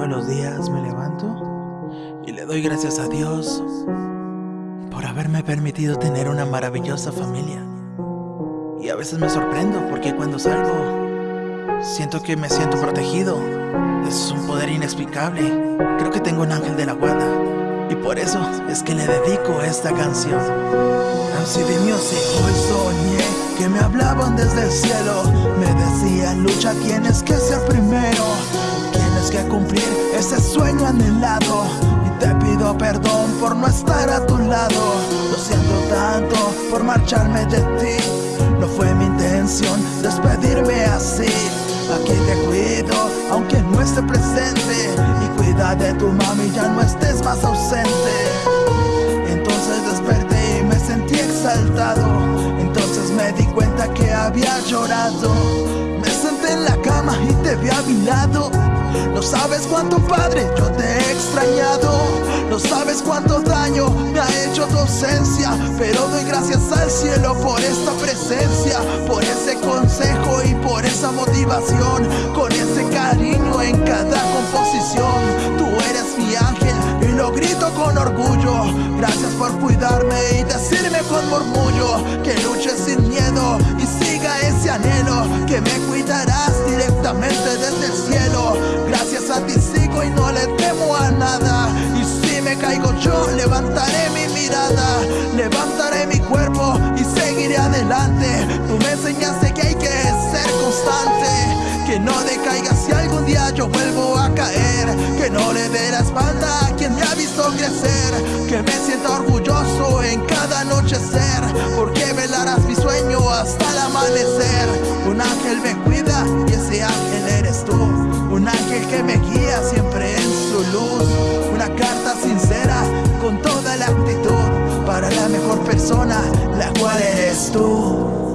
Todos los días me levanto y le doy gracias a Dios por haberme permitido tener una maravillosa familia. Y a veces me sorprendo porque cuando salgo siento que me siento protegido. Es un poder inexplicable. Creo que tengo un ángel de la guarda. Y por eso es que le dedico esta canción. MC Music. Hoy soñé que me hablaban desde el cielo. Me decían lucha, tienes que ser primero que cumplir ese sueño anhelado. Y te pido perdón por no estar a tu lado. Lo siento tanto por marcharme de ti. No fue mi intención despedirme así. Aquí te cuido aunque no esté presente. Y cuida de tu mami ya no estés más ausente. Entonces desperté y me sentí exaltado. Entonces me di cuenta que había llorado sabes cuánto padre yo te he extrañado. No sabes cuánto daño me ha hecho tu ausencia Pero doy gracias al cielo por esta presencia Por ese consejo y por esa motivación. Con ese cariño en cada composición Tú eres mi ángel y lo grito con orgullo. Gracias por cuidarme y decirme con murmullo Que luche sin miedo y siga ese anhelo Que me cuidarás directamente desde el cielo no le temo a nada. Y si me caigo yo levantaré mi mirada. Levantaré mi cuerpo y seguiré adelante. Tú me enseñaste que hay que ser constante. Que no decaiga si algún día yo vuelvo a caer. Que no le dé la espalda a quien me ha visto crecer. Que me sienta orgulloso en cada anochecer. Porque velarás mi sueño hasta el amanecer. Un ángel me cuida y ese ángel eres tú un ángel que me guía siempre en su luz. Una carta sincera con toda la actitud. Para la mejor persona, la cual eres tú